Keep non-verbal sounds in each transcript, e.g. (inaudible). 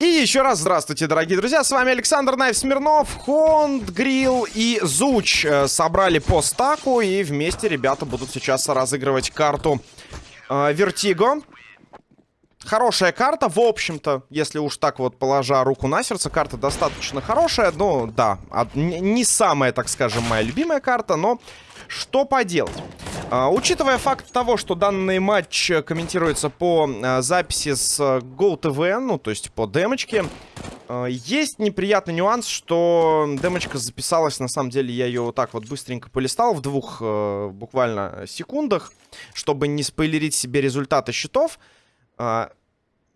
И еще раз здравствуйте, дорогие друзья, с вами Александр Найв Смирнов, Хонд, Грил и Зуч э, собрали по стаку, и вместе ребята будут сейчас разыгрывать карту э, Вертиго. Хорошая карта, в общем-то, если уж так вот положа руку на сердце, карта достаточно хорошая, ну да, не самая, так скажем, моя любимая карта, но что поделать. А, учитывая факт того, что данный матч комментируется по а, записи с GoTV, ну, то есть по демочке, а, есть неприятный нюанс, что демочка записалась, на самом деле, я ее вот так вот быстренько полистал в двух а, буквально секундах, чтобы не спойлерить себе результаты счетов. А,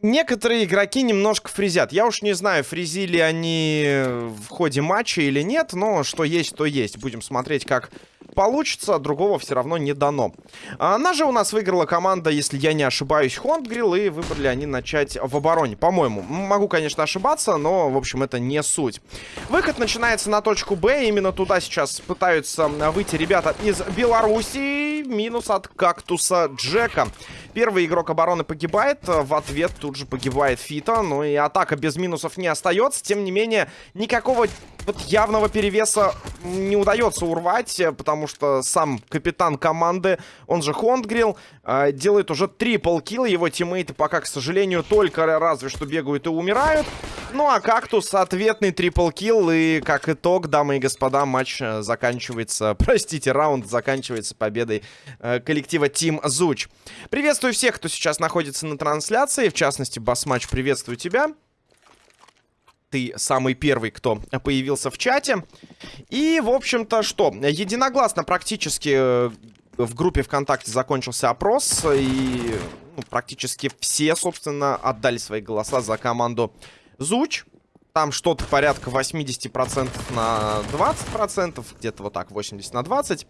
некоторые игроки немножко фризят. Я уж не знаю, фризили они в ходе матча или нет, но что есть, то есть. Будем смотреть, как получится, другого все равно не дано. Она же у нас выиграла команда, если я не ошибаюсь, Хондгрилл, и выбрали они начать в обороне, по-моему. Могу, конечно, ошибаться, но, в общем, это не суть. Выход начинается на точку Б, именно туда сейчас пытаются выйти ребята из Беларуси. Минус от кактуса Джека. Первый игрок обороны погибает, в ответ тут же погибает Фита, ну и атака без минусов не остается. Тем не менее, никакого вот явного перевеса не удается урвать, потому что сам капитан команды, он же Хондгрилл, э, делает уже трипл килл. Его тиммейты пока, к сожалению, только разве что бегают и умирают. Ну а Кактус ответный triple kill. И как итог, дамы и господа, матч э, заканчивается, (laughs) простите, раунд заканчивается победой э, коллектива Team Зуч. Приветствую всех, кто сейчас находится на трансляции. В частности, Басматч, приветствую тебя ты самый первый, кто появился в чате. И, в общем-то, что? Единогласно практически э, в группе ВКонтакте закончился опрос. И ну, практически все, собственно, отдали свои голоса за команду Зуч. Там что-то порядка 80% на 20%, где-то вот так, 80 на 20.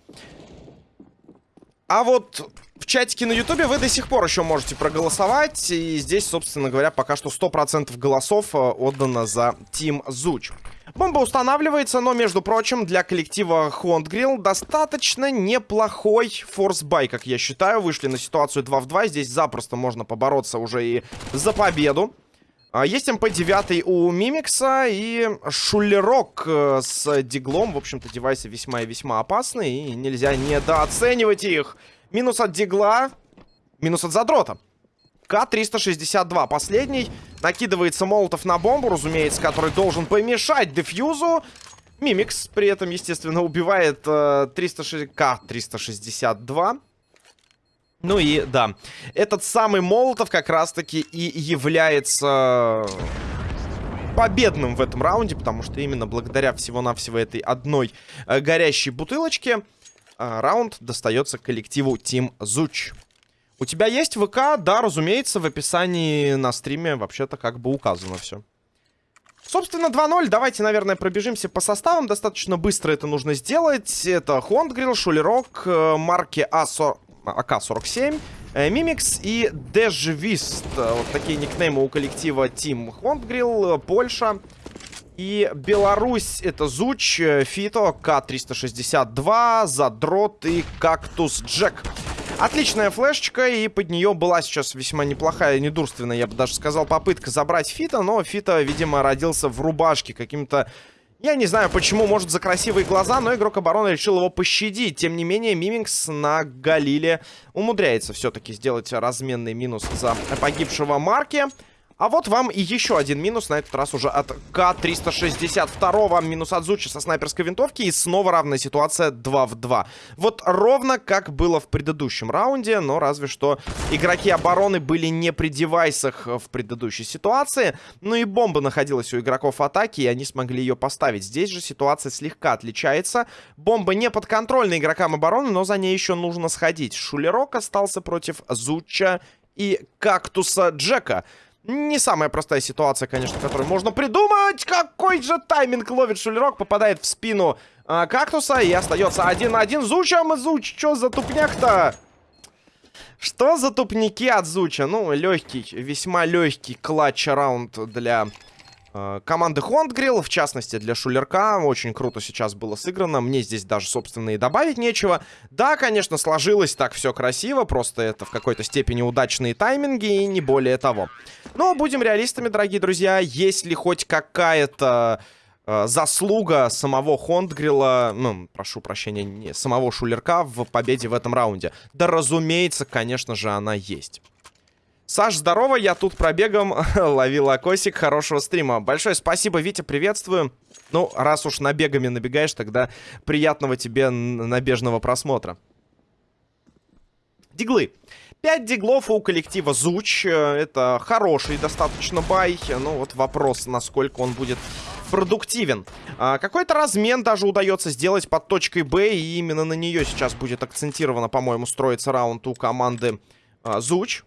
А вот в чатике на ютубе вы до сих пор еще можете проголосовать. И здесь, собственно говоря, пока что 100% голосов э, отдано за Team Зуч. Бомба устанавливается, но, между прочим, для коллектива Хондгрилл достаточно неплохой форсбай, как я считаю. Вышли на ситуацию 2 в 2. Здесь запросто можно побороться уже и за победу. А, есть МП-9 у Мимикса и Шулерок э, с диглом. В общем-то, девайсы весьма и весьма опасные, и нельзя недооценивать их. Минус от дигла, минус от задрота. К-362, последний. Накидывается молотов на бомбу, разумеется, который должен помешать дефьюзу. Мимикс при этом, естественно, убивает э, 306... К-362. Ну и да, этот самый Молотов как раз-таки и является победным в этом раунде, потому что именно благодаря всего-навсего этой одной э, горящей бутылочке раунд достается коллективу Team Зуч. У тебя есть ВК? Да, разумеется, в описании на стриме вообще-то как бы указано все. Собственно, 2-0. Давайте, наверное, пробежимся по составам. Достаточно быстро это нужно сделать. Это Хондгрилл, Шулерок, э, марки А40... АК-47, э, Мимикс и Дежвист. Вот такие никнеймы у коллектива Team Хондгрилл, Польша. И Беларусь это Зуч, Фито, К-362, Задрот и Кактус Джек. Отличная флешечка, и под нее была сейчас весьма неплохая, недурственная, я бы даже сказал, попытка забрать Фита, но Фита, видимо, родился в рубашке каким-то я не знаю, почему, может, за красивые глаза, но игрок обороны решил его пощадить. Тем не менее, Мимикс на Галиле умудряется все-таки сделать разменный минус за погибшего Марки. А вот вам и еще один минус, на этот раз уже от К-362. Минус от Зучи со снайперской винтовки. И снова равная ситуация 2 в 2. Вот ровно как было в предыдущем раунде, но разве что игроки обороны были не при девайсах в предыдущей ситуации. Ну и бомба находилась у игроков атаки, и они смогли ее поставить. Здесь же ситуация слегка отличается. Бомба не подконтрольна игрокам обороны, но за ней еще нужно сходить. Шулерок остался против Зуча и Кактуса Джека. Не самая простая ситуация, конечно, которую можно придумать. Какой же тайминг ловит Шулерок, попадает в спину а, кактуса и остается один на один. Зуча, Зуч, что за тупняк-то? Что за тупники от Зуча? Ну, легкий, весьма легкий клатч-раунд для э, команды Хондгрилл, в частности для Шулерка. Очень круто сейчас было сыграно. Мне здесь даже, собственно, и добавить нечего. Да, конечно, сложилось так все красиво, просто это в какой-то степени удачные тайминги и не более того. Но будем реалистами, дорогие друзья. Есть ли хоть какая-то э, заслуга самого Хондгрилла, ну, прошу прощения, не, самого Шулерка в победе в этом раунде? Да, разумеется, конечно же, она есть. Саш, здорово, я тут пробегом (laughs) ловил окосик. Хорошего стрима. Большое спасибо, Витя, приветствую. Ну, раз уж набегами набегаешь, тогда приятного тебе набежного просмотра. Диглы. 5 диглов у коллектива Зуч. Это хороший достаточно бай. Ну, вот вопрос, насколько он будет продуктивен. А, Какой-то размен даже удается сделать под точкой Б. И именно на нее сейчас будет акцентировано, по-моему, строиться раунд у команды а, Зуч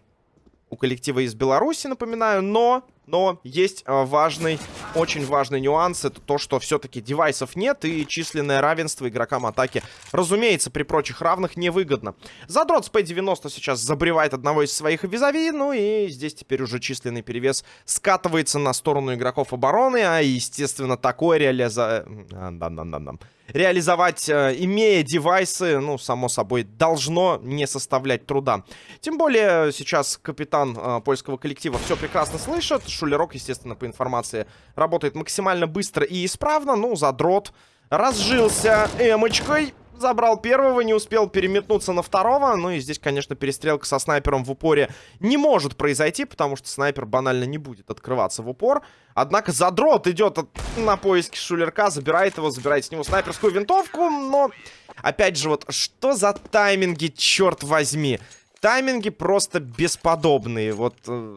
у коллектива из Беларуси, напоминаю, но, но есть э, важный, очень важный нюанс, это то, что все-таки девайсов нет и численное равенство игрокам атаки, разумеется, при прочих равных невыгодно. Задрот с P90 сейчас забревает одного из своих визави, ну и здесь теперь уже численный перевес скатывается на сторону игроков обороны, а, естественно, такое реализа... Да-да-да-да реализовать, э, имея девайсы, ну, само собой, должно не составлять труда. Тем более сейчас капитан э, польского коллектива все прекрасно слышит. Шулерок, естественно, по информации, работает максимально быстро и исправно. Ну, задрот разжился эмочкой забрал первого, не успел переметнуться на второго. Ну и здесь, конечно, перестрелка со снайпером в упоре не может произойти, потому что снайпер банально не будет открываться в упор. Однако задрот идет от... на поиски шулерка, забирает его, забирает с него снайперскую винтовку, но... Опять же, вот что за тайминги, черт возьми? Тайминги просто бесподобные. Вот э,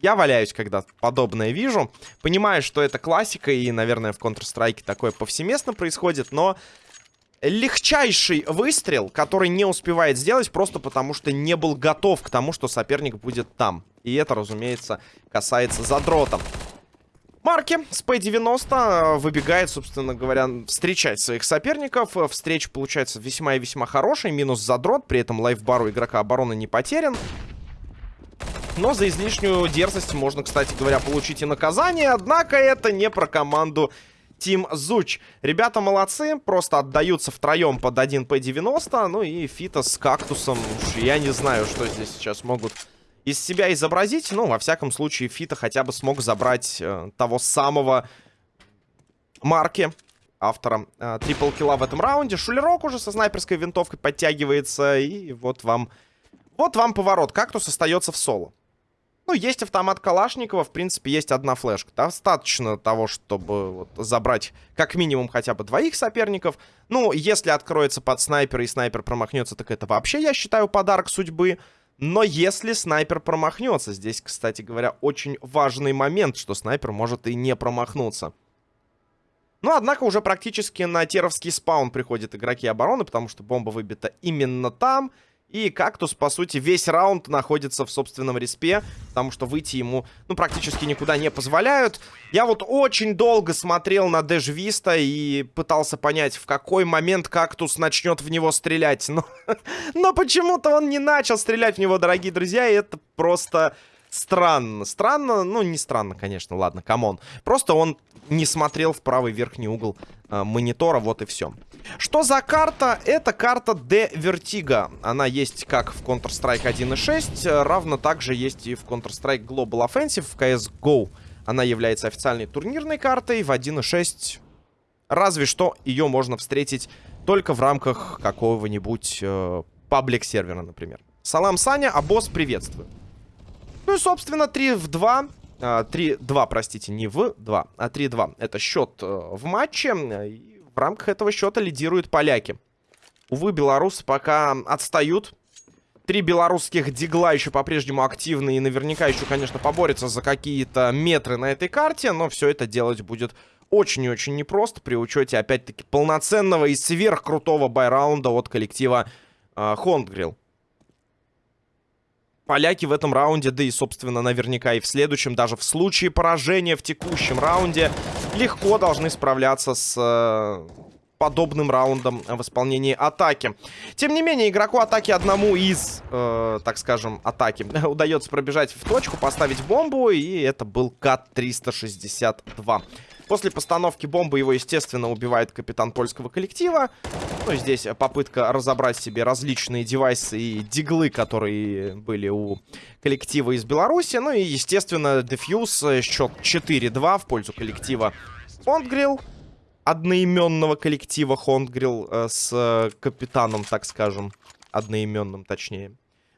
я валяюсь, когда подобное вижу. Понимаю, что это классика, и, наверное, в Counter-Strike такое повсеместно происходит, но легчайший выстрел, который не успевает сделать просто потому, что не был готов к тому, что соперник будет там. И это, разумеется, касается задрота. Марки с P90 выбегает, собственно говоря, встречать своих соперников. Встреча получается весьма и весьма хорошая. Минус задрот, при этом лайфбар у игрока обороны не потерян. Но за излишнюю дерзость можно, кстати говоря, получить и наказание. Однако это не про команду Тим Зуч. Ребята молодцы, просто отдаются втроем под 1 P90. Ну и Фита с кактусом. Уж я не знаю, что здесь сейчас могут из себя изобразить. Ну, во всяком случае, Фита хотя бы смог забрать э, того самого Марки, автора э, трипл килла в этом раунде. Шулерок уже со снайперской винтовкой подтягивается. И вот вам... Вот вам поворот. Кактус остается в соло. Ну, есть автомат Калашникова, в принципе, есть одна флешка. Достаточно того, чтобы вот, забрать как минимум хотя бы двоих соперников. Ну, если откроется под снайпер и снайпер промахнется, так это вообще, я считаю, подарок судьбы. Но если снайпер промахнется, здесь, кстати говоря, очень важный момент, что снайпер может и не промахнуться. Ну, однако уже практически на теровский спаун приходят игроки обороны, потому что бомба выбита именно там. И Кактус, по сути, весь раунд находится в собственном респе, потому что выйти ему, ну, практически никуда не позволяют. Я вот очень долго смотрел на Дэш Виста и пытался понять, в какой момент Кактус начнет в него стрелять. Но, (laughs) но почему-то он не начал стрелять в него, дорогие друзья, и это просто странно. Странно, ну, не странно, конечно, ладно, come on. Просто он не смотрел в правый верхний угол э, монитора, вот и все. Что за карта? Это карта De Vertigo. Она есть как в Counter-Strike 1.6, равно также есть и в Counter-Strike Global Offensive в CSGO. Она является официальной турнирной картой в 1.6. Разве что ее можно встретить только в рамках какого-нибудь э, паблик-сервера, например. Салам, Саня, а босс приветствую. Ну и, собственно, 3 в 2. 3-2, простите, не в 2, а 3-2. Это счет э, в матче. И в рамках этого счета лидируют поляки. Увы, белорусы пока отстают. Три белорусских дигла еще по-прежнему активны и наверняка еще, конечно, поборются за какие-то метры на этой карте, но все это делать будет очень и очень непросто при учете, опять-таки, полноценного и сверхкрутого байраунда от коллектива э, поляки в этом раунде, да и, собственно, наверняка и в следующем, даже в случае поражения в текущем раунде, легко должны справляться с э, подобным раундом в исполнении атаки. Тем не менее, игроку атаки одному из, э, так скажем, атаки (laughs) удается пробежать в точку, поставить бомбу, и это был КАТ-362. После постановки бомбы его, естественно, убивает капитан польского коллектива. Ну, здесь попытка разобрать себе различные девайсы и диглы, которые были у коллектива из Беларуси. Ну и, естественно, дефьюз, э, счет 4-2 в пользу коллектива Фондгрилл одноименного коллектива Хондгрилл э, с э, капитаном, так скажем. Одноименным, точнее.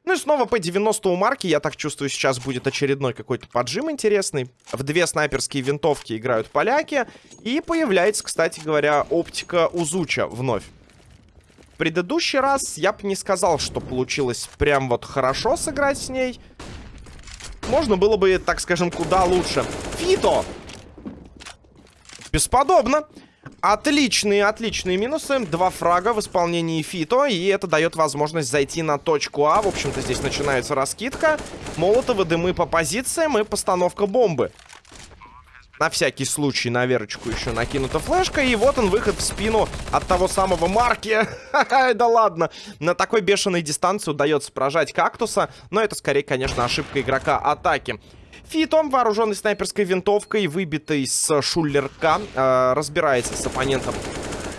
Ну и снова по 90 у марки. Я так чувствую, сейчас будет очередной какой-то поджим интересный. В две снайперские винтовки играют поляки. И появляется, кстати говоря, оптика Узуча вновь. В предыдущий раз я бы не сказал, что получилось прям вот хорошо сыграть с ней. Можно было бы, так скажем, куда лучше. Фито! Бесподобно. Отличные, отличные минусы. Два фрага в исполнении Фито. И это дает возможность зайти на точку А. В общем-то, здесь начинается раскидка. Молотовы, дымы по позициям и постановка бомбы. На всякий случай на Верочку еще накинута флешка. И вот он, выход в спину от того самого Марки. (laughs) да ладно. На такой бешеной дистанции удается прожать кактуса. Но это скорее, конечно, ошибка игрока атаки. Фитом, вооруженный снайперской винтовкой, выбитый с шулерка, э, разбирается с оппонентом,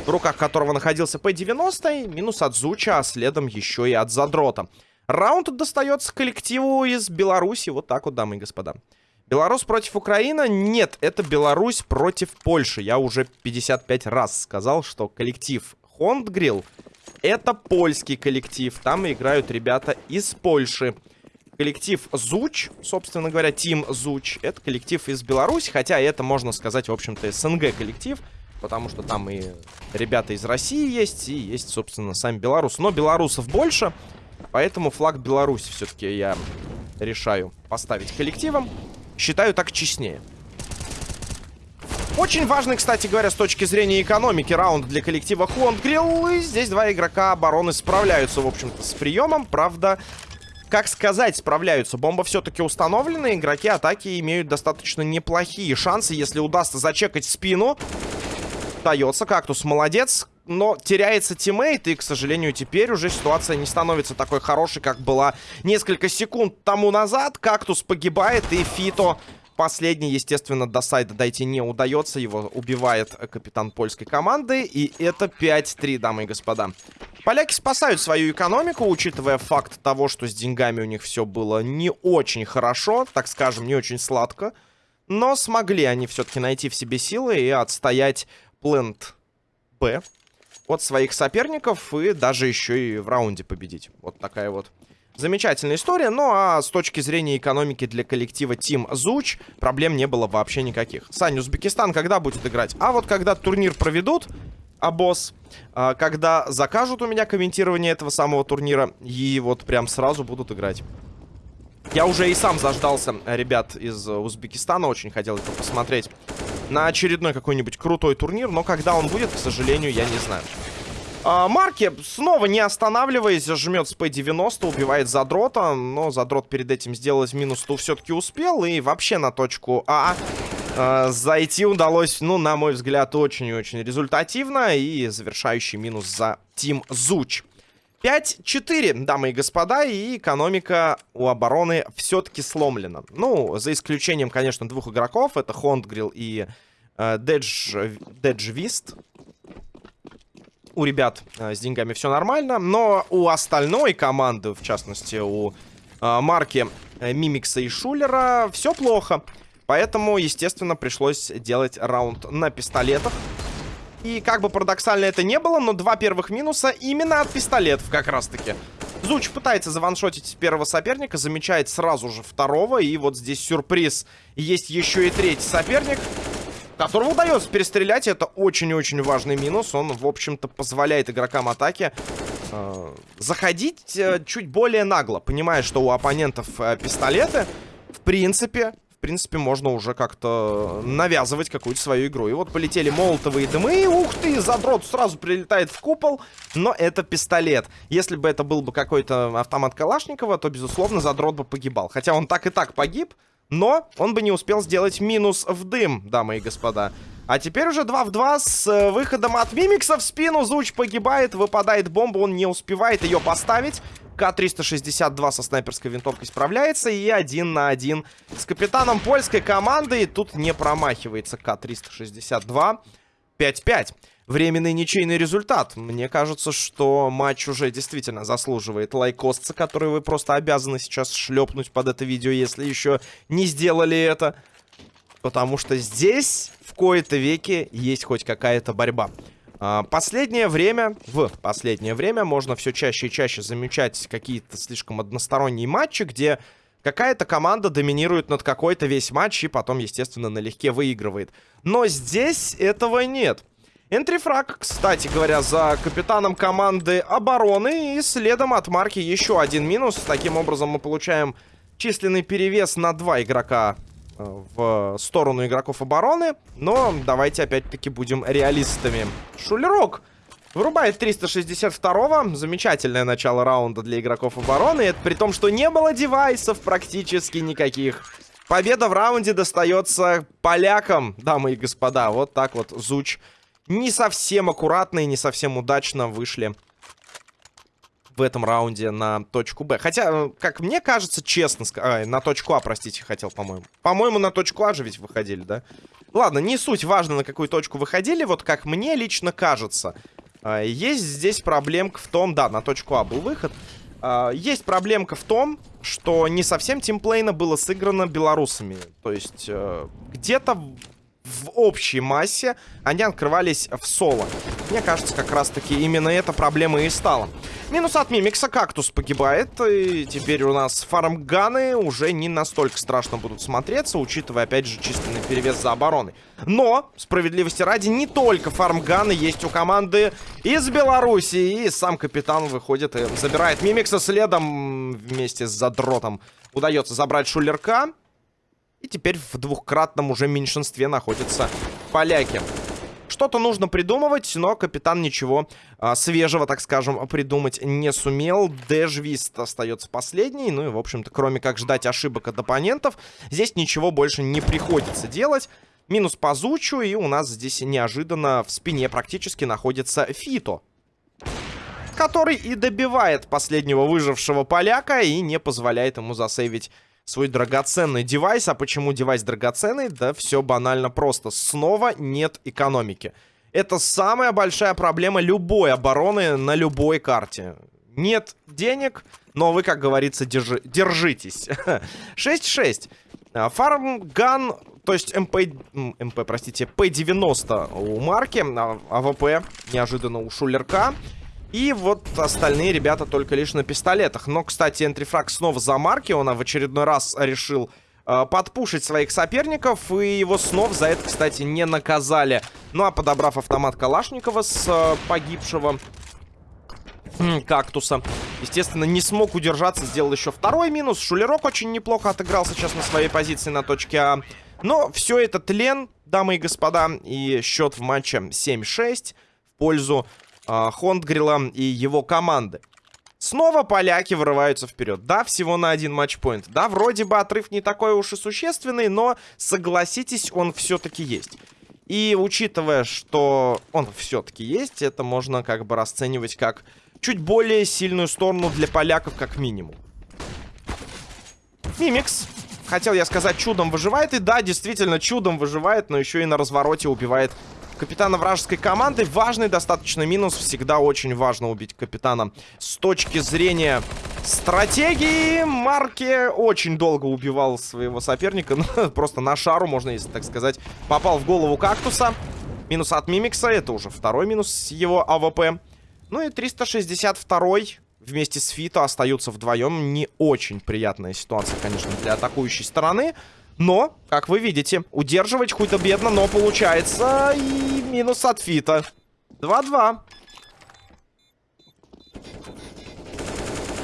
в руках которого находился П-90, минус от Зуча, а следом еще и от Задрота. Раунд достается коллективу из Беларуси, вот так вот, дамы и господа. Беларусь против Украины? Нет, это Беларусь против Польши. Я уже 55 раз сказал, что коллектив Хондгрилл это польский коллектив. Там играют ребята из Польши. Коллектив Зуч, собственно говоря, Тим Зуч, это коллектив из Беларуси, хотя это, можно сказать, в общем-то, СНГ коллектив, потому что там и ребята из России есть, и есть, собственно, сами белорусы. Но белорусов больше, поэтому флаг Беларуси все-таки я решаю поставить коллективом. Считаю так честнее. Очень важный, кстати говоря, с точки зрения экономики раунд для коллектива Хуангрилл. И здесь два игрока обороны справляются, в общем-то, с приемом. Правда, как сказать, справляются. Бомба все-таки установлена. Игроки атаки имеют достаточно неплохие шансы, если удастся зачекать спину. Дается кактус, молодец. Но теряется тиммейт, и, к сожалению, теперь уже ситуация не становится такой хорошей, как была несколько секунд тому назад. Кактус погибает, и Фито Последний, естественно, до сайда дойти не удается. Его убивает капитан польской команды. И это 5-3, дамы и господа. Поляки спасают свою экономику, учитывая факт того, что с деньгами у них все было не очень хорошо, так скажем, не очень сладко. Но смогли они все-таки найти в себе силы и отстоять плент Б от своих соперников и даже еще и в раунде победить. Вот такая вот замечательная история. Ну а с точки зрения экономики для коллектива Team Зуч проблем не было вообще никаких. Саня, Узбекистан когда будет играть? А вот когда турнир проведут, а босс, а, когда закажут у меня комментирование этого самого турнира, и вот прям сразу будут играть. Я уже и сам заждался ребят из Узбекистана, очень хотел это посмотреть на очередной какой-нибудь крутой турнир, но когда он будет, к сожалению, я не знаю. А, Марки, снова не останавливаясь, жмет с П-90, убивает Задрота, но Задрот перед этим сделать минус ту все-таки успел, и вообще на точку А Э, зайти удалось, ну, на мой взгляд, очень и очень результативно. И завершающий минус за Тим Зуч. 5-4, дамы и господа, и экономика у обороны все-таки сломлена. Ну, за исключением, конечно, двух игроков. Это Хондгрилл и э, Дедж, Деджвист. У ребят э, с деньгами все нормально. Но у остальной команды, в частности, у э, Марки, э, Мимикса и Шулера, все плохо. Поэтому, естественно, пришлось делать раунд на пистолетах. И как бы парадоксально это не было, но два первых минуса именно от пистолетов как раз-таки. Зуч пытается заваншотить первого соперника, замечает сразу же второго. И вот здесь сюрприз. Есть еще и третий соперник, которого удается перестрелять. Это очень-очень важный минус. Он, в общем-то, позволяет игрокам атаки э, заходить э, чуть более нагло, понимая, что у оппонентов э, пистолеты. В принципе, принципе, можно уже как-то навязывать какую-то свою игру. И вот полетели молотовые дымы. Ух ты, задрот сразу прилетает в купол. Но это пистолет. Если бы это был бы какой-то автомат Калашникова, то, безусловно, задрот бы погибал. Хотя он так и так погиб. Но он бы не успел сделать минус в дым, дамы и господа. А теперь уже 2 в 2 с э, выходом от Мимикса в спину. Зуч погибает, выпадает бомба, он не успевает ее поставить. К-362 со снайперской винтовкой справляется. И один на один с капитаном польской команды. И тут не промахивается К-362. 5-5. Временный ничейный результат. Мне кажется, что матч уже действительно заслуживает лайкостца, который вы просто обязаны сейчас шлепнуть под это видео, если еще не сделали это. Потому что здесь в кои-то веке есть хоть какая-то борьба. А, последнее время, в последнее время можно все чаще и чаще замечать какие-то слишком односторонние матчи, где какая-то команда доминирует над какой-то весь матч и потом, естественно, налегке выигрывает. Но здесь этого нет. Энтрифраг, кстати говоря, за капитаном команды обороны. И следом от марки еще один минус. Таким образом мы получаем численный перевес на два игрока э, в сторону игроков обороны. Но давайте опять-таки будем реалистами. Шулерок вырубает 362-го. Замечательное начало раунда для игроков обороны. Это при том, что не было девайсов практически никаких. Победа в раунде достается полякам, дамы и господа. Вот так вот Зуч не совсем аккуратно и не совсем удачно вышли в этом раунде на точку Б. Хотя, э, как мне кажется, честно, а, на точку А, простите, хотел, по-моему. По-моему, на точку А же ведь выходили, да? Ладно, не суть важно, на какую точку выходили. Вот как мне лично кажется, а, есть здесь проблемка в том... Да, на точку А был выход. А, есть проблемка в том, что не совсем тимплейна было сыграно белорусами. То есть э, где-то в общей массе они открывались в соло. Мне кажется, как раз-таки именно эта проблема и стала. Минус от Мимикса, Кактус погибает. И теперь у нас фармганы уже не настолько страшно будут смотреться, учитывая, опять же, численный перевес за обороной. Но, справедливости ради, не только фармганы есть у команды из Беларуси. И сам капитан выходит и забирает Мимикса следом вместе с задротом. Удается забрать шулерка. И теперь в двухкратном уже меньшинстве находятся поляки. Что-то нужно придумывать, но капитан ничего а, свежего, так скажем, придумать не сумел. Дэжвист остается последний. Ну и, в общем-то, кроме как ждать ошибок от оппонентов, здесь ничего больше не приходится делать. Минус по Зучу, и у нас здесь неожиданно в спине практически находится Фито. Который и добивает последнего выжившего поляка и не позволяет ему засейвить свой драгоценный девайс. А почему девайс драгоценный? Да все банально просто. Снова нет экономики. Это самая большая проблема любой обороны на любой карте. Нет денег, но вы, как говорится, держи, держитесь. (laughs) 6-6. А, farm gun, то есть МП, МП, простите, П-90 у марки, а, АВП неожиданно у Шулерка. И вот остальные ребята только лишь на пистолетах. Но, кстати, entry frag снова за марки. Он в очередной раз решил э, подпушить своих соперников. И его снова за это, кстати, не наказали. Ну, а подобрав автомат Калашникова с э, погибшего кактуса. Естественно, не смог удержаться, сделал еще второй минус. Шулерок очень неплохо отыграл сейчас на своей позиции на точке А. Но все это тлен, дамы и господа. И счет в матче 7-6 в пользу э, Хондгрила и его команды. Снова поляки вырываются вперед. Да, всего на один матчпоинт. Да, вроде бы отрыв не такой уж и существенный, но, согласитесь, он все-таки есть. И учитывая, что он все-таки есть, это можно как бы расценивать как чуть более сильную сторону для поляков, как минимум. Мимикс. Хотел я сказать, чудом выживает. И да, действительно, чудом выживает, но еще и на развороте убивает капитана вражеской команды. Важный достаточно минус. Всегда очень важно убить капитана. С точки зрения стратегии, Марки очень долго убивал своего соперника. (laughs) Ну, просто на шару, можно, если так сказать, попал в голову кактуса. Минус от Мимикса. Это уже второй минус его АВП. Ну и 362 вместе с Фито остаются вдвоем. Не очень приятная ситуация, конечно, для атакующей стороны. Но, как вы видите, удерживать худо-бедно, но получается. И минус от Фита. 2-2.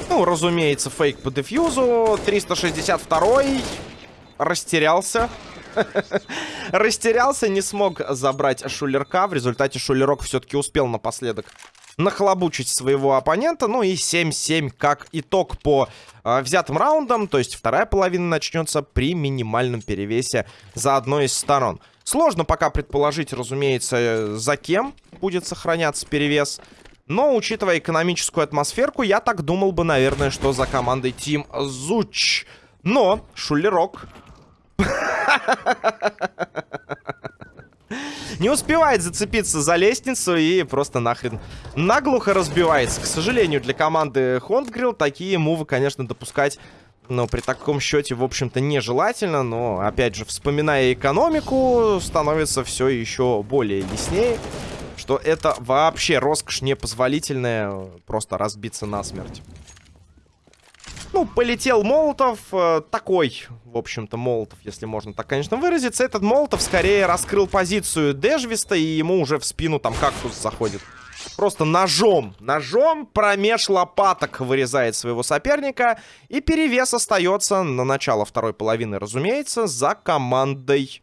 Ну, разумеется, фейк по дефьюзу. 362 растерялся. (laughs) растерялся, не смог забрать шулерка. В результате шулерок все-таки успел напоследок нахлобучить своего оппонента. Ну и 7-7 как итог по э, взятым раундам. То есть вторая половина начнется при минимальном перевесе за одной из сторон. Сложно пока предположить, разумеется, за кем будет сохраняться перевес. Но, учитывая экономическую атмосферку, я так думал бы, наверное, что за командой Тим Зуч. Но Шулерок... (laughs) Не успевает зацепиться за лестницу и просто нахрен наглухо разбивается. К сожалению, для команды Хондгрилл такие мувы, конечно, допускать но при таком счете, в общем-то, нежелательно. Но, опять же, вспоминая экономику, становится все еще более яснее, что это вообще роскошь непозволительная просто разбиться насмерть. Ну, полетел Молотов. Э, такой, в общем-то, Молотов, если можно так, конечно, выразиться. Этот Молотов скорее раскрыл позицию Дежвиста, и ему уже в спину там кактус заходит. Просто ножом, ножом промеж лопаток вырезает своего соперника. И перевес остается на начало второй половины, разумеется, за командой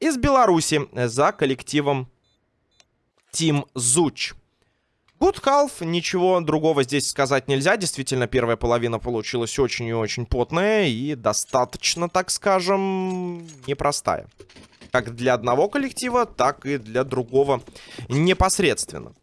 из Беларуси, за коллективом Team Зуч. Good Half, ничего другого здесь сказать нельзя. Действительно, первая половина получилась очень и очень потная и достаточно, так скажем, непростая. Как для одного коллектива, так и для другого непосредственно.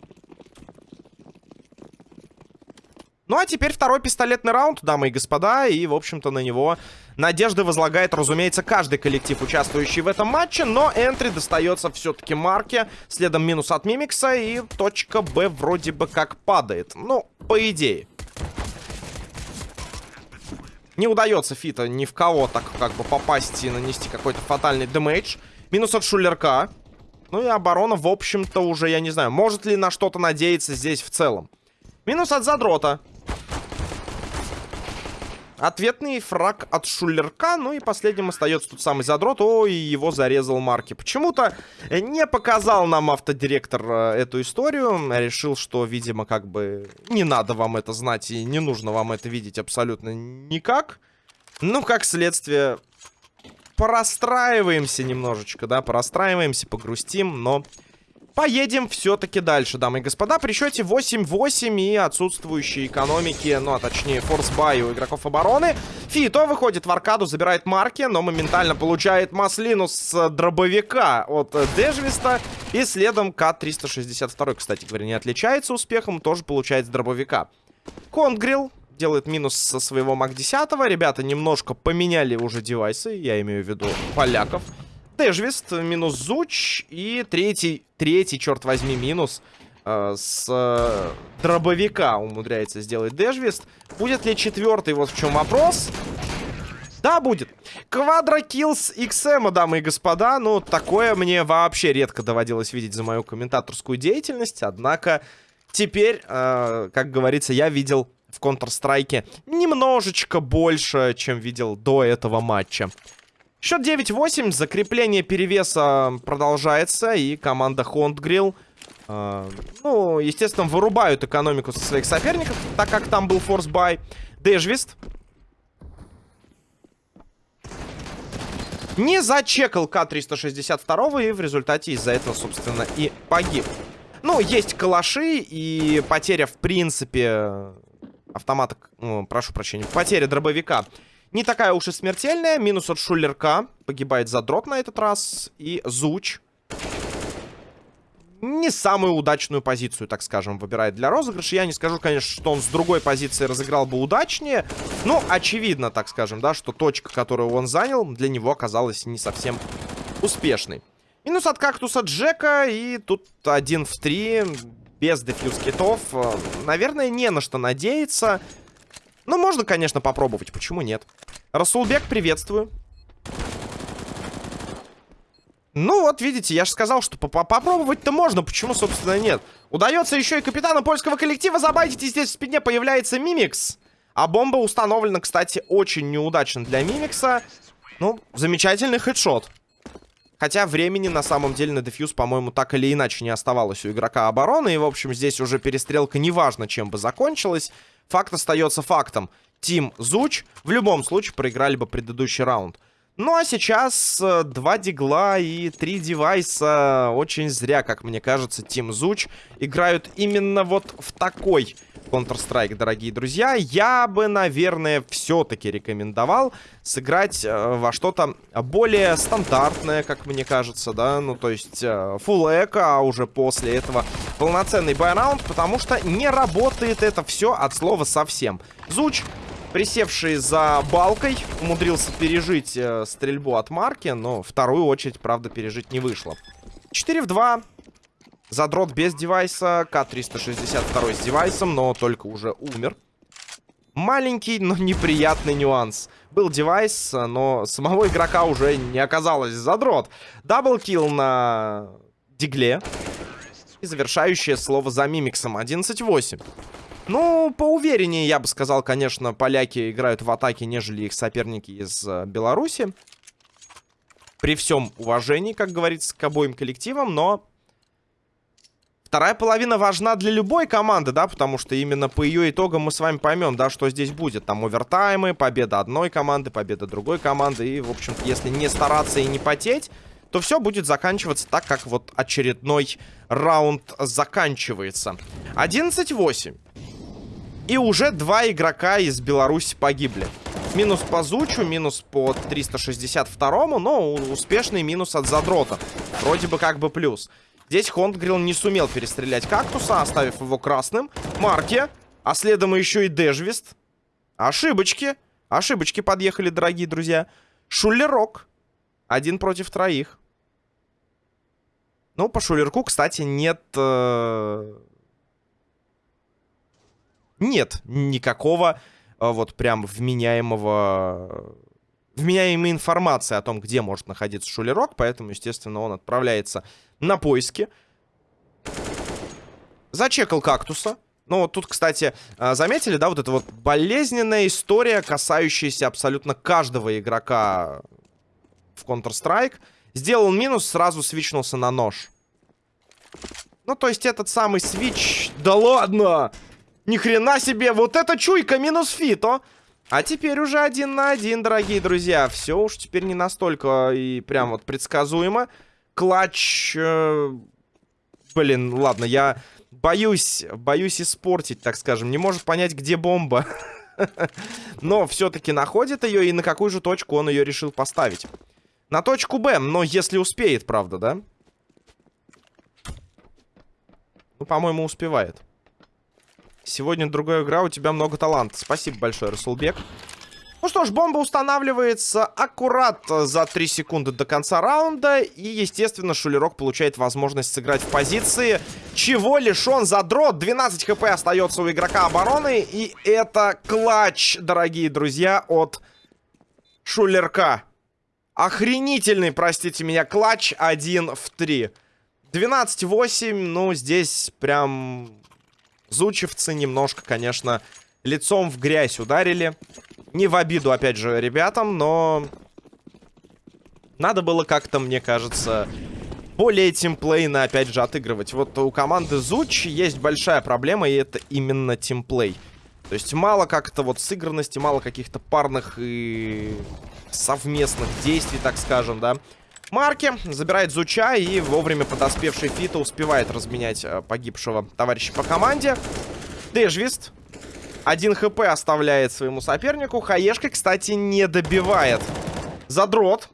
Ну а теперь второй пистолетный раунд, дамы и господа. И, в общем-то, на него надежды возлагает, разумеется, каждый коллектив, участвующий в этом матче. Но энтри достается все-таки Марке. Следом минус от Мимикса. И точка Б вроде бы как падает. Ну, по идее. Не удается Фита ни в кого так как бы попасть и нанести какой-то фатальный дэмэдж. Минус от Шулерка. Ну и оборона, в общем-то, уже, я не знаю, может ли на что-то надеяться здесь в целом. Минус от Задрота. Ответный фраг от Шулерка. Ну и последним остается тут самый задрот. Ой, его зарезал Марки. Почему-то не показал нам автодиректор э, эту историю. Решил, что, видимо, как бы не надо вам это знать и не нужно вам это видеть абсолютно никак. Ну, как следствие, порастраиваемся немножечко, да, порастраиваемся, погрустим, но поедем все-таки дальше, дамы и господа. При счете 8-8 и отсутствующей экономики, ну, а точнее, форсбай у игроков обороны. Фито выходит в аркаду, забирает марки, но моментально получает маслину с дробовика от Дежвиста. И следом К-362, кстати говоря, не отличается успехом, тоже получает с дробовика. Конгрилл делает минус со своего МАК-10. Ребята немножко поменяли уже девайсы, я имею в виду поляков. Дежвист, минус Зуч и третий, третий, черт возьми, минус э, с э, дробовика умудряется сделать Дежвист. Будет ли четвертый, вот в чем вопрос. Да, будет. Квадрокилс XM, дамы и господа. Ну, такое мне вообще редко доводилось видеть за мою комментаторскую деятельность. Однако теперь, э, как говорится, я видел в Counter-Strike немножечко больше, чем видел до этого матча. Счет 9-8, закрепление перевеса продолжается, и команда Хондгрилл, э, ну, естественно, вырубают экономику со своих соперников, так как там был форсбай. Дежвист. Не зачекал К-362, и в результате из-за этого, собственно, и погиб. Ну, есть калаши, и потеря, в принципе, автомата, ну, прошу прощения, потеря дробовика не такая уж и смертельная. Минус от Шулерка. Погибает задрот на этот раз. И Зуч. Не самую удачную позицию, так скажем, выбирает для розыгрыша. Я не скажу, конечно, что он с другой позиции разыграл бы удачнее. Но очевидно, так скажем, да, что точка, которую он занял, для него оказалась не совсем успешной. Минус от кактуса Джека. И тут один в три без дефьюз китов. Э, наверное, не на что надеяться. Но можно, конечно, попробовать. Почему нет? Расулбек, приветствую. Ну вот, видите, я же сказал, что попробовать-то можно. Почему, собственно, нет? Удается еще и капитана польского коллектива забайтить. И здесь в спине появляется Мимикс. А бомба установлена, кстати, очень неудачно для Мимикса. Ну, замечательный хедшот. Хотя времени на самом деле на дефьюз, по-моему, так или иначе не оставалось у игрока обороны. И, в общем, здесь уже перестрелка неважно, чем бы закончилась. Факт остается фактом. Тим Зуч в любом случае проиграли бы предыдущий раунд. Ну а сейчас э, два дигла и три девайса. Очень зря, как мне кажется, Тим Зуч играют именно вот в такой Counter-Strike, дорогие друзья. Я бы, наверное, все-таки рекомендовал сыграть э, во что-то более стандартное, как мне кажется, да. Ну, то есть, э, full эко, а уже после этого полноценный байраунд, потому что не работает это все от слова совсем. Зуч присевший за балкой, умудрился пережить э, стрельбу от марки, но вторую очередь, правда, пережить не вышло. 4 в 2. Задрот без девайса, К-362 с девайсом, но только уже умер. Маленький, но неприятный нюанс. Был девайс, но самого игрока уже не оказалось. Задрот. Даблкил на дигле. И завершающее слово за мимиксом. 11-8. Ну, поувереннее, я бы сказал, конечно, поляки играют в атаке, нежели их соперники из э, Беларуси. При всем уважении, как говорится, к обоим коллективам, но... Вторая половина важна для любой команды, да, потому что именно по ее итогам мы с вами поймем, да, что здесь будет. Там овертаймы, победа одной команды, победа другой команды. И, в общем-то, если не стараться и не потеть, то все будет заканчиваться так, как вот очередной раунд заканчивается. 11-8. И уже два игрока из Беларуси погибли. Минус по Зучу, минус по 362-му, но успешный минус от Задрота. Вроде бы как бы плюс. Здесь Хондгрилл не сумел перестрелять кактуса, оставив его красным. Марки, а следом еще и Дежвист. Ошибочки. Ошибочки подъехали, дорогие друзья. Шулерок. Один против троих. Ну, по Шулерку, кстати, нет... Э нет никакого э, вот прям вменяемого... Вменяемой информации о том, где может находиться шулерок, поэтому, естественно, он отправляется на поиски. Зачекал кактуса. Ну, вот тут, кстати, э, заметили, да, вот эта вот болезненная история, касающаяся абсолютно каждого игрока в Counter-Strike. Сделал минус, сразу свичнулся на нож. Ну, то есть этот самый свич... Да ладно! Ни хрена себе, вот это чуйка минус фито. А теперь уже один на один, дорогие друзья. Все уж теперь не настолько и прям вот предсказуемо. Клатч... Э, блин, ладно, я боюсь, боюсь испортить, так скажем. Не может понять, где бомба. (laughs) Но все-таки находит ее, и на какую же точку он ее решил поставить. На точку Б, но если успеет, правда, да? Ну, по-моему, успевает. Сегодня другая игра, у тебя много таланта. Спасибо большое, Расулбек. Ну что ж, бомба устанавливается аккурат за 3 секунды до конца раунда. И, естественно, Шулерок получает возможность сыграть в позиции. Чего лишен задрот. 12 хп остается у игрока обороны. И это клатч, дорогие друзья, от Шулерка. Охренительный, простите меня, клатч 1 в 3. 12-8, ну, здесь прям Зучевцы немножко, конечно, лицом в грязь ударили. Не в обиду, опять же, ребятам, но... Надо было как-то, мне кажется, более тимплейно, опять же, отыгрывать. Вот у команды Зуч есть большая проблема, и это именно тимплей. То есть мало как-то вот сыгранности, мало каких-то парных и совместных действий, так скажем, да. Марки забирает Зуча и вовремя подоспевший Фита успевает разменять э, погибшего товарища по команде. Дежвист. Один хп оставляет своему сопернику. Хаешка, кстати, не добивает. Задрот.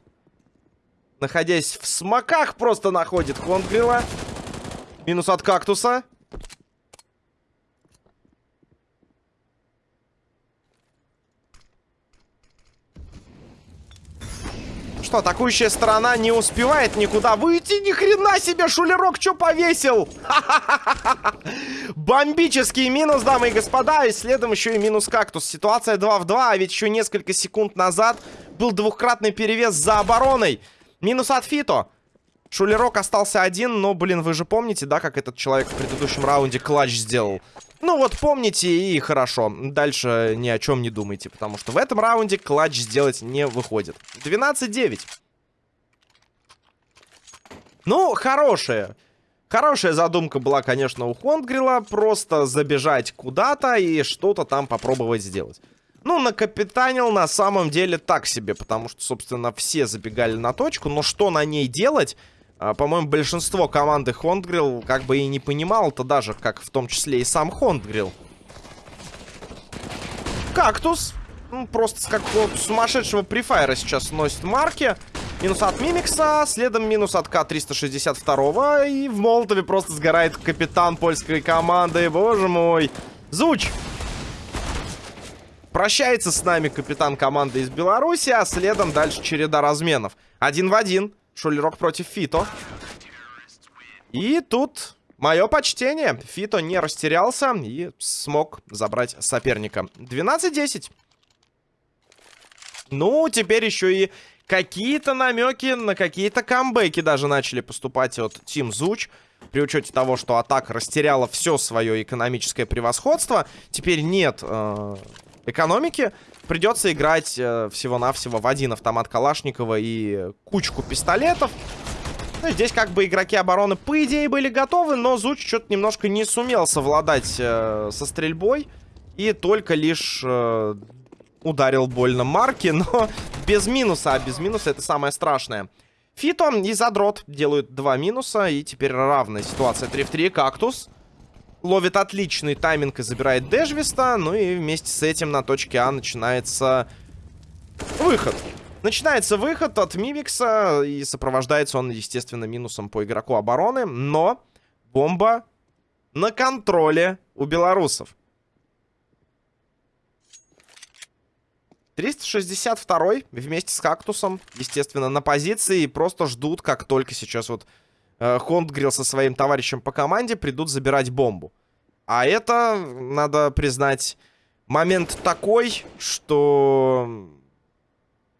Находясь в смоках, просто находит Хонгрила. Минус от кактуса. Что, атакующая сторона не успевает никуда выйти? Ни хрена себе, шулерок что повесил? (laughs) Бомбический минус, дамы и господа. И следом еще и минус кактус. Ситуация 2 в 2, а ведь еще несколько секунд назад был двухкратный перевес за обороной. Минус от Фито. Шулерок остался один, но, блин, вы же помните, да, как этот человек в предыдущем раунде клатч сделал? Ну вот помните и хорошо. Дальше ни о чем не думайте, потому что в этом раунде клатч сделать не выходит. 12-9. Ну, хорошая. Хорошая задумка была, конечно, у Хонгрила. Просто забежать куда-то и что-то там попробовать сделать. Ну, накапитанил на самом деле так себе, потому что, собственно, все забегали на точку. Но что на ней делать? А, По-моему, большинство команды Хондгрилл как бы и не понимал-то даже, как в том числе и сам Хондгрилл. Кактус. Ну, просто с какого-то сумасшедшего префайра сейчас носит марки. Минус от Мимикса, следом минус от К-362. И в Молотове просто сгорает капитан польской команды. Боже мой. Зуч. Прощается с нами капитан команды из Беларуси, а следом дальше череда разменов. Один в один. Шулерок против Фито. И тут мое почтение. Фито не растерялся и смог забрать соперника. 12-10. Ну, теперь еще и какие-то намеки на какие-то камбэки даже начали поступать от Тим Зуч. При учете того, что атака растеряла все свое экономическое превосходство. Теперь нет э, экономики. Придется играть э, всего-навсего в один автомат Калашникова и кучку пистолетов. Ну, здесь как бы игроки обороны по идее были готовы, но Зуч что-то немножко не сумел совладать э, со стрельбой. И только лишь э, ударил больно Марки, но (laughs) без минуса. А без минуса это самое страшное. Фито и Задрот делают два минуса. И теперь равная ситуация 3 в 3. Кактус ловит отличный тайминг и забирает Дежвиста. Ну и вместе с этим на точке А начинается выход. Начинается выход от Мимикса. И сопровождается он, естественно, минусом по игроку обороны. Но бомба на контроле у белорусов. 362 вместе с Кактусом, естественно, на позиции. И просто ждут, как только сейчас вот э, Хондгрилл со своим товарищем по команде придут забирать бомбу. А это, надо признать, момент такой, что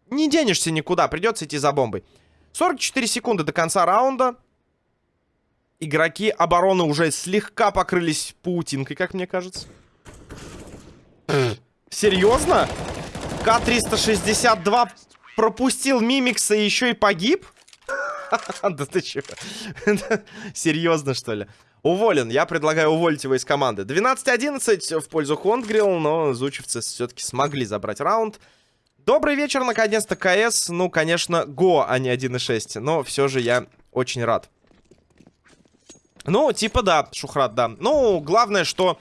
не денешься никуда, придется идти за бомбой. 44 секунды до конца раунда. Игроки обороны уже слегка покрылись паутинкой, как мне кажется. Серьезно? К-362 пропустил Мимикса и еще и погиб? (laughs) Да ты че? Серьезно, что ли? Уволен. Я предлагаю уволить его из команды. 12-11 в пользу Хондгрилл, но зучевцы все-таки смогли забрать раунд. Добрый вечер, наконец-то, КС. Ну, конечно, Го, а не 1.6. Но все же я очень рад. Ну, типа да, Шухрат, да. Ну, главное, что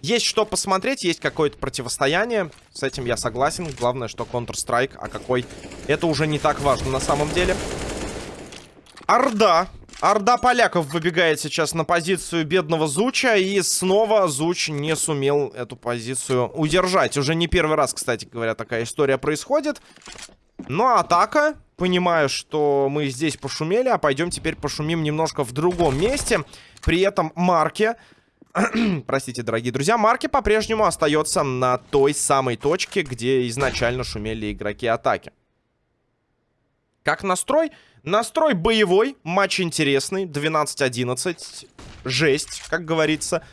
есть что посмотреть, есть какое-то противостояние. С этим я согласен. Главное, что Counter-Strike, а какой... Это уже не так важно на самом деле. Орда. Орда поляков выбегает сейчас на позицию бедного Зуча. И снова Зуч не сумел эту позицию удержать. Уже не первый раз, кстати говоря, такая история происходит. Но атака. Понимаю, что мы здесь пошумели, а пойдем теперь пошумим немножко в другом месте. При этом Марке (clears throat) Простите, дорогие друзья, Марки по-прежнему остается на той самой точке, где изначально шумели игроки атаки. Как настрой? Настрой боевой, матч интересный, 12-11, жесть, как говорится.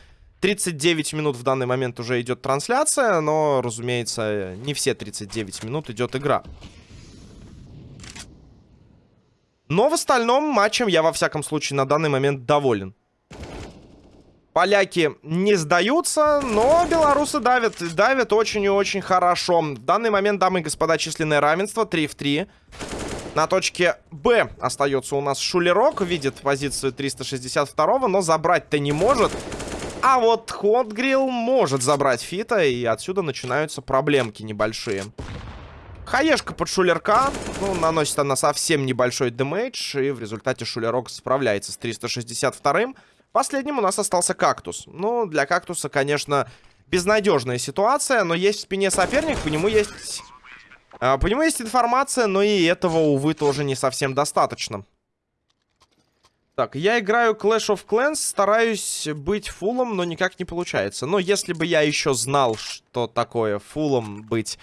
39 минут в данный момент уже идет трансляция, но, разумеется, не все 39 минут идет игра. Но в остальном матчем я, во всяком случае, на данный момент доволен. Поляки не сдаются, но белорусы давят. Давят очень и очень хорошо. В данный момент, дамы и господа, численное равенство 3 в 3. На точке Б остается у нас Шулерок. Видит позицию 362, но забрать-то не может. А вот Хотгрилл может забрать Фита, и отсюда начинаются проблемки небольшие. Хаешка под Шулерка. Ну, наносит она совсем небольшой дэмэдж, и в результате Шулерок справляется с 362-м. Последним у нас остался кактус. Ну, для кактуса, конечно, безнадежная ситуация, но есть в спине соперник, по нему есть... А, по нему есть информация, но и этого, увы, тоже не совсем достаточно. Так, я играю Clash of Clans, стараюсь быть фулом, но никак не получается. Но если бы я еще знал, что такое фулом быть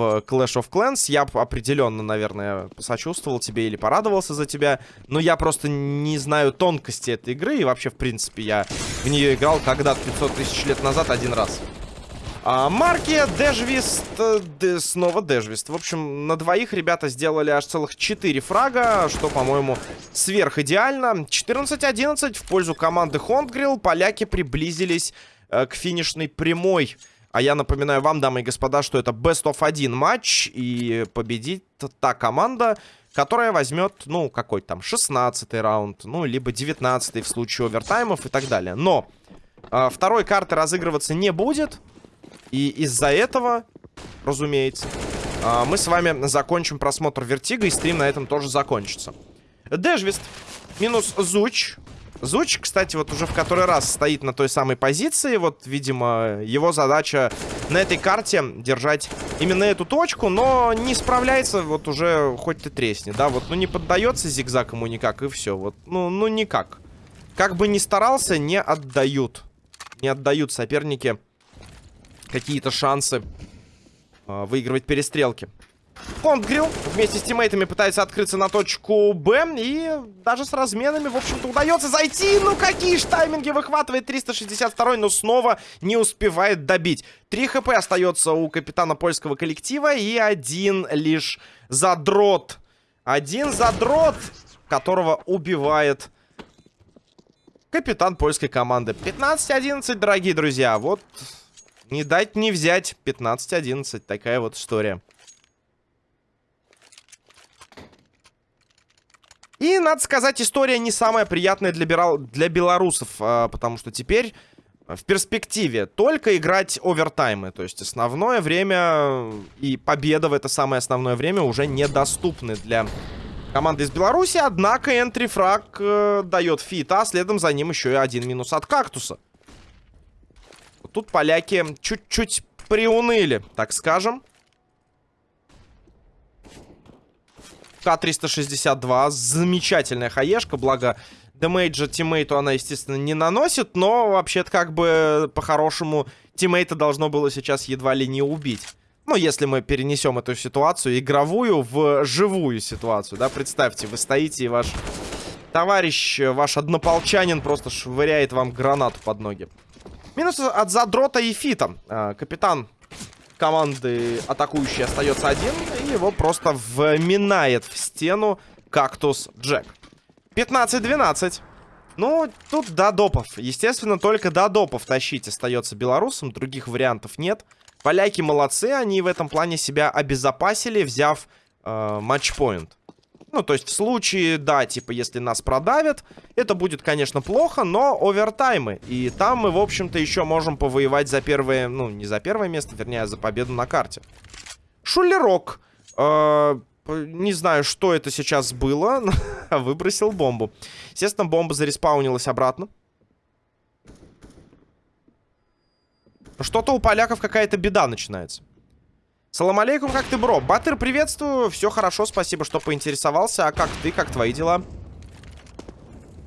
в Clash of Clans. Я определенно, наверное, посочувствовал тебе или порадовался за тебя. Но я просто не знаю тонкости этой игры. И вообще, в принципе, я в нее играл когда-то 500 тысяч лет назад один раз. А, марки, Дежвист, де, снова Дежвист. В общем, на двоих ребята сделали аж целых 4 фрага, что, по-моему, сверхидеально. 14-11 в пользу команды Хондгрилл. Поляки приблизились э, к финишной прямой А я напоминаю вам, дамы и господа, что это best of 1 матч. И победит та команда, которая возьмет, ну, какой там, 16 раунд, ну, либо 19 в случае овертаймов и так далее. Но э, второй карты разыгрываться не будет. И из-за этого, разумеется, э, мы с вами закончим просмотр Vertigo, и стрим на этом тоже закончится. Дэжвист минус Зуч. Зуч, кстати, вот уже в который раз стоит на той самой позиции. Вот, видимо, его задача на этой карте держать именно эту точку, но не справляется, вот уже хоть ты тресни, да, вот, ну не поддается зигзаг ему никак, и все, вот, ну, ну никак. Как бы ни старался, не отдают. Не отдают соперники какие-то шансы э, выигрывать перестрелки. Контгрилл вместе с тиммейтами пытается открыться на точку Б. И даже с разменами, в общем-то, удается зайти. Ну, какие ж тайминги выхватывает 362 но снова не успевает добить. 3 хп остается у капитана польского коллектива. И один лишь задрот. Один задрот, которого убивает капитан польской команды. 15-11, дорогие друзья. Вот не дать не взять. 15-11. Такая вот история. И, надо сказать, история не самая приятная для, бирал... для белорусов, а, потому что теперь в перспективе только играть овертаймы. То есть основное время и победа в это самое основное время уже недоступны для команды из Беларуси. Однако энтрифраг э, дает фита, а следом за ним еще и один минус от кактуса. Тут поляки чуть-чуть приуныли, так скажем. К-362. Замечательная хаешка, благо демейджа тиммейту она, естественно, не наносит, но вообще-то как бы по-хорошему тиммейта должно было сейчас едва ли не убить. Ну, если мы перенесем эту ситуацию игровую в живую ситуацию, да, представьте, вы стоите и ваш товарищ, ваш однополчанин просто швыряет вам гранату под ноги. Минус от задрота и фита. А, капитан команды атакующий остается один. И его просто вминает в стену кактус Джек. 15-12. Ну, тут до допов. Естественно, только до допов тащить остается белорусам. Других вариантов нет. Поляки молодцы. Они в этом плане себя обезопасили, взяв э, матчпоинт. Ну, то есть в случае, да, типа, если нас продавят, это будет, конечно, плохо, но овертаймы. И там мы, в общем-то, еще можем повоевать за первое, ну, не за первое место, вернее, а за победу на карте. Шулерок. Э не знаю, что это сейчас было, (laughs) выбросил бомбу. Естественно, бомба зареспаунилась обратно. Что-то у поляков какая-то беда начинается. Салам алейкум, как ты, бро? Баттер, приветствую. Все хорошо, спасибо, что поинтересовался. А как ты, как твои дела?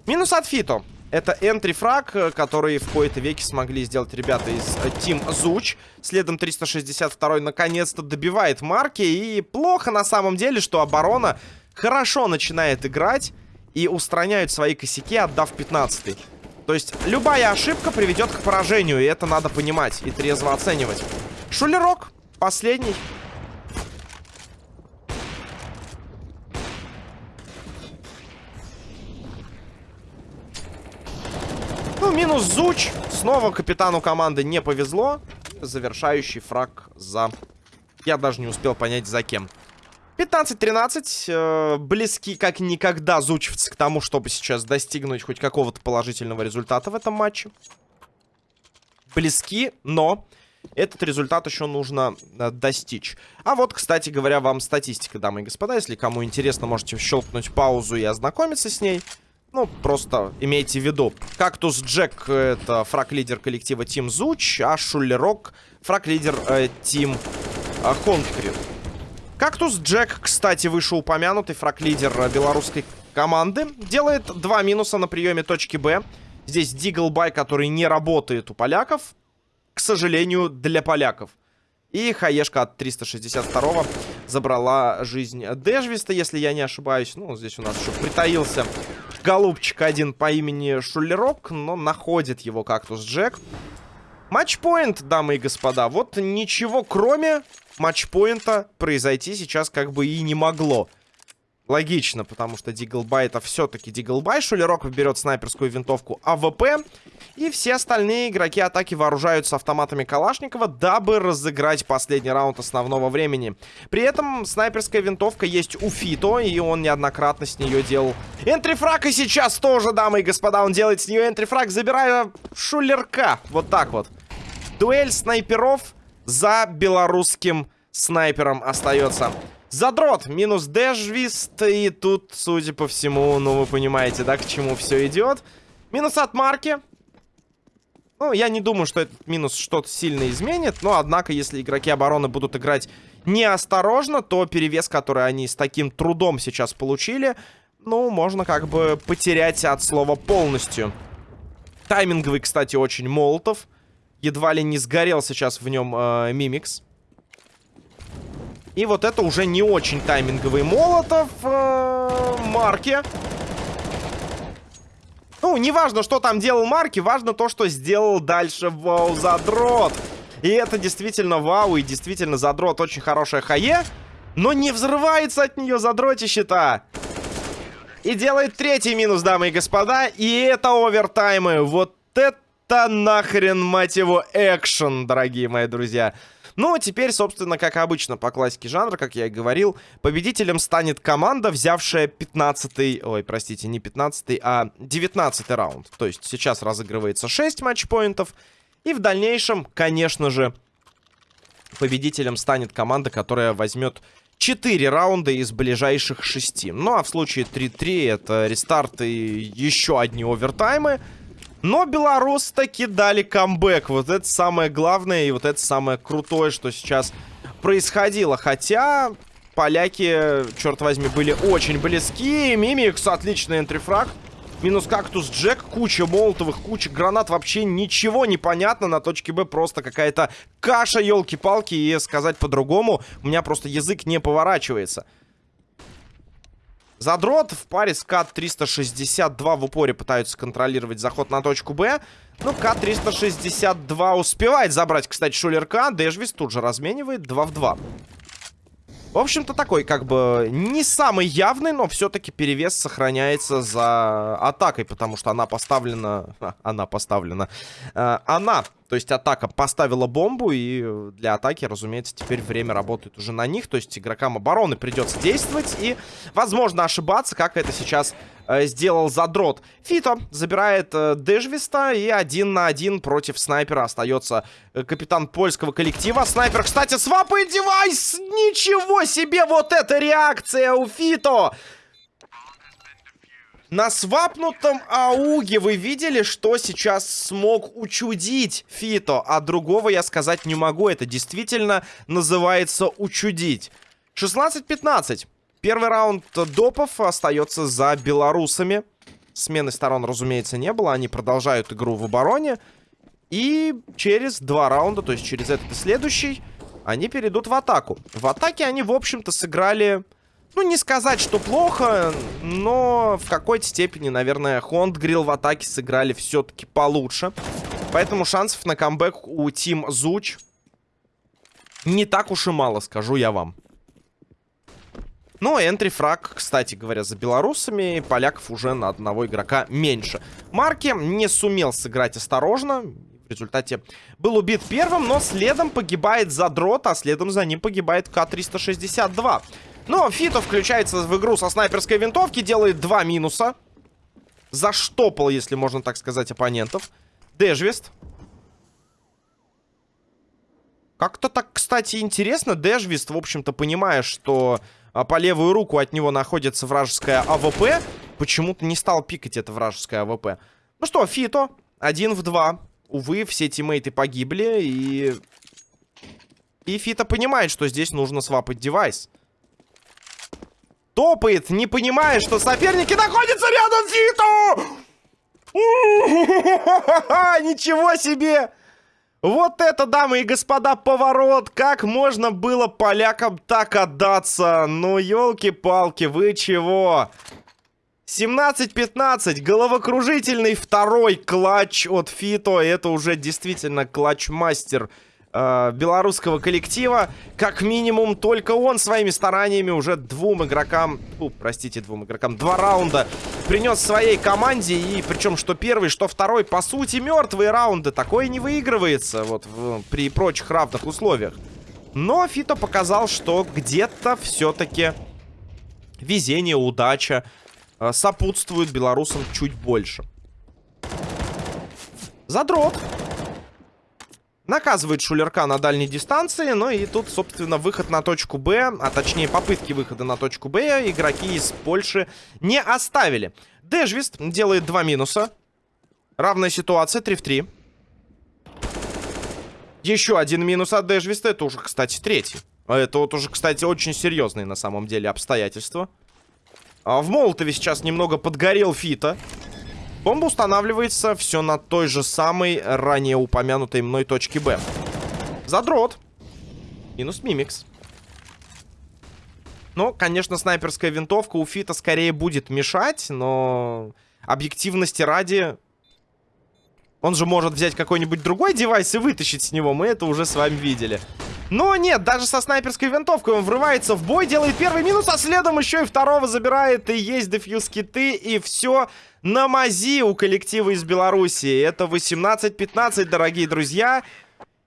Минус от Фито. Это энтри-фраг, который в кои-то веке смогли сделать ребята из Team Zuch. Следом 362 наконец-то добивает марки. И плохо на самом деле, что оборона хорошо начинает играть и устраняют свои косяки, отдав 15 -й. То есть любая ошибка приведет к поражению, и это надо понимать и трезво оценивать. Шулерок Последний. Ну, минус Зуч. Снова капитану команды не повезло. Завершающий фраг за... Я даже не успел понять, за кем. 15-13. Э, близки как никогда зучевцы к тому, чтобы сейчас достигнуть хоть какого-то положительного результата в этом матче. Близки, но этот результат еще нужно э, достичь. А вот, кстати говоря, вам статистика, дамы и господа. Если кому интересно, можете щелкнуть паузу и ознакомиться с ней. Ну, просто имейте в виду. Кактус Джек — это фраг-лидер коллектива Team Зуч, а Шулерок — фраг-лидер э, Team э, Хонкрил. Кактус Джек, кстати, вышеупомянутый фраг-лидер э, белорусской команды, делает два минуса на приеме точки Б. Здесь Диглбай, который не работает у поляков к сожалению, для поляков. И хаешка от 362 забрала жизнь Дежвиста, если я не ошибаюсь. Ну, здесь у нас еще притаился голубчик один по имени Шулерок, но находит его кактус Джек. Match point, дамы и господа. Вот ничего кроме матчпоинта произойти сейчас как бы и не могло. Логично, потому что Диглбай это все-таки Диглбай. Шулерок берет снайперскую винтовку АВП. И все остальные игроки атаки вооружаются автоматами Калашникова, дабы разыграть последний раунд основного времени. При этом снайперская винтовка есть у Фито, и он неоднократно с нее делал энтрифраг. И сейчас тоже, дамы и господа, он делает с нее энтрифраг, забирая шулерка. Вот так вот. Дуэль снайперов за белорусским снайпером остается. Задрот, минус дэшвист, и тут, судя по всему, ну вы понимаете, да, к чему все идет. Минус от марки. Ну, я не думаю, что этот минус что-то сильно изменит, но, однако, если игроки обороны будут играть неосторожно, то перевес, который они с таким трудом сейчас получили, ну, можно как бы потерять от слова полностью. Тайминговый, кстати, очень молотов. Едва ли не сгорел сейчас в нем э, Мимикс. И вот это уже не очень тайминговый молотов э, Марки. Ну, не важно, что там делал Марки, важно то, что сделал дальше Вау Задрот. И это действительно вау, и действительно Задрот очень хорошая хае, но не взрывается от нее задротище-то. И делает третий минус, дамы и господа, и это овертаймы. Вот это нахрен, мать его, экшен, дорогие мои друзья. Ну, а теперь, собственно, как обычно, по классике жанра, как я и говорил, победителем станет команда, взявшая 15-й... Ой, простите, не 15-й, а 19-й раунд. То есть сейчас разыгрывается 6 матчпоинтов. И в дальнейшем, конечно же, победителем станет команда, которая возьмет 4 раунда из ближайших 6. Ну, а в случае 3-3 это рестарт и еще одни овертаймы. Но белорус таки дали камбэк. Вот это самое главное и вот это самое крутое, что сейчас происходило. Хотя поляки, черт возьми, были очень близки. Мимикс, отличный энтрифраг. Минус кактус Джек, куча молотовых, куча гранат. Вообще ничего не понятно. На точке Б просто какая-то каша, елки-палки. И сказать по-другому, у меня просто язык не поворачивается. Задрот в паре с К-362 в упоре пытаются контролировать заход на точку Б. Ну, К-362 успевает забрать, кстати, Шулерка. Дэшвис тут же разменивает 2 в 2. В общем-то, такой, как бы, не самый явный, но все-таки перевес сохраняется за атакой, потому что она поставлена... (laughs) Она поставлена. Э, она то есть атака поставила бомбу, и для атаки, разумеется, теперь время работает уже на них. То есть игрокам обороны придется действовать и, возможно, ошибаться, как это сейчас э, сделал Задрот. Фито забирает э, Дежвиста, и один на один против снайпера остается э, капитан польского коллектива. Снайпер, кстати, свапает девайс! Ничего себе! Вот эта реакция у Фито! На свапнутом ауге вы видели, что сейчас смог учудить Фито, а другого я сказать не могу. Это действительно называется учудить. 16-15. Первый раунд допов остается за белорусами. Смены сторон, разумеется, не было. Они продолжают игру в обороне. И через два раунда, то есть через этот и следующий, они перейдут в атаку. В атаке они, в общем-то, сыграли ну, не сказать, что плохо, но в какой-то степени, наверное, Хондгрилл в атаке сыграли все-таки получше. Поэтому шансов на камбэк у Тим Зуч не так уж и мало, скажу я вам. Ну, энтри-фраг, кстати говоря, за белорусами. Поляков уже на одного игрока меньше. Марки не сумел сыграть осторожно. В результате был убит первым, но следом погибает Задрот, а следом за ним погибает К-362. Но Фито включается в игру со снайперской винтовки, делает два минуса. Заштопал, если можно так сказать, оппонентов. Дежвест. Как-то так, кстати, интересно. Дежвист, в общем-то, понимая, что а, по левую руку от него находится вражеская АВП, почему-то не стал пикать это вражеское АВП. Ну что, Фито, один в два. Увы, все тиммейты погибли, и... И Фито понимает, что здесь нужно свапать девайс топает, не понимая, что соперники находятся рядом с Фиту! Ничего себе! Вот это, дамы и господа, поворот! Как можно было полякам так отдаться? Ну, елки-палки, вы чего? 17-15, головокружительный второй клатч от Фито. Это уже действительно клатч-мастер э, белорусского коллектива. Как минимум, только он своими стараниями уже двум игрокам, у, простите, двум игрокам, два раунда принес своей команде. И причем, что первый, что второй, по сути, мертвые раунды. Такое не выигрывается вот в, при прочих равных условиях. Но Фито показал, что где-то все-таки везение, удача э, сопутствуют белорусам чуть больше. Задрот. Наказывает Шулерка на дальней дистанции. Ну и тут, собственно, выход на точку Б, а точнее попытки выхода на точку Б игроки из Польши не оставили. Дежвист делает два минуса. Равная ситуация, 3 в 3. Еще один минус от Дежвиста. Это уже, кстати, третий. А это вот уже, кстати, очень серьезные на самом деле обстоятельства. А в Молотове сейчас немного подгорел Фита. Бомба устанавливается все на той же самой ранее упомянутой мной точке Б. Задрот. Минус Мимикс. Ну, конечно, снайперская винтовка у Фита скорее будет мешать, но объективности ради... Он же может взять какой-нибудь другой девайс и вытащить с него. Мы это уже с вами видели. Но нет, даже со снайперской винтовкой он врывается в бой, делает первый минус, а следом еще и второго забирает. И есть дефьюз киты, и все на мази у коллектива из Беларуси. Это 18-15, дорогие друзья.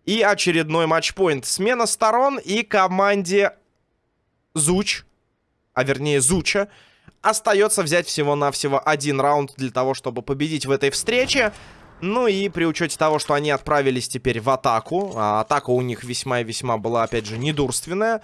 И очередной матчпоинт. Смена сторон и команде Зуч, а вернее Зуча, остается взять всего-навсего один раунд для того, чтобы победить в этой встрече. Ну и при учете того, что они отправились теперь в атаку, а атака у них весьма и весьма была, опять же, недурственная,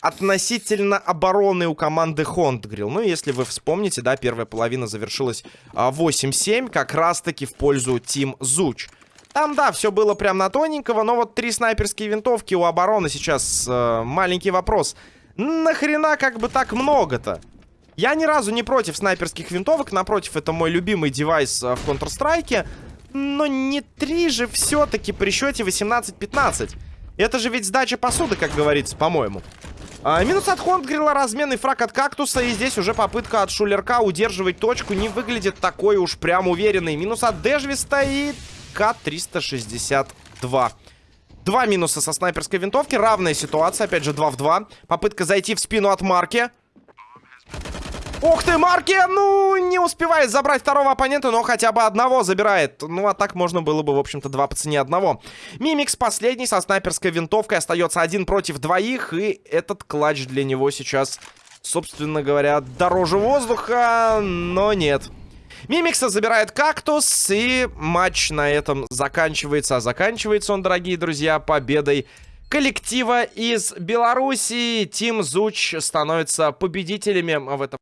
относительно обороны у команды Хондгрилл. Ну, если вы вспомните, да, первая половина завершилась 8-7, а, как раз-таки в пользу Тим Зуч. Там, да, все было прям на тоненького, но вот три снайперские винтовки у обороны сейчас э, маленький вопрос. Нахрена как бы так много-то? Я ни разу не против снайперских винтовок, напротив, это мой любимый девайс э, в Counter-Strike. Но не три же все-таки при счете 18-15. Это же ведь сдача посуды, как говорится, по-моему. А, минус от Хондгрилла, разменный фраг от Кактуса. И здесь уже попытка от Шулерка удерживать точку не выглядит такой уж прям уверенной. Минус от Дежвиста и К-362. Два минуса со снайперской винтовки. Равная ситуация, опять же, 2 в 2. Попытка зайти в спину от Марки. Ух ты, Марки, ну, не успевает забрать второго оппонента, но хотя бы одного забирает. Ну, а так можно было бы, в общем-то, два по цене одного. Мимикс последний со снайперской винтовкой остается один против двоих, и этот клатч для него сейчас, собственно говоря, дороже воздуха, но нет. Мимикса забирает кактус, и матч на этом заканчивается. А заканчивается он, дорогие друзья, победой коллектива из Беларуси. Тим Зуч становится победителями в этом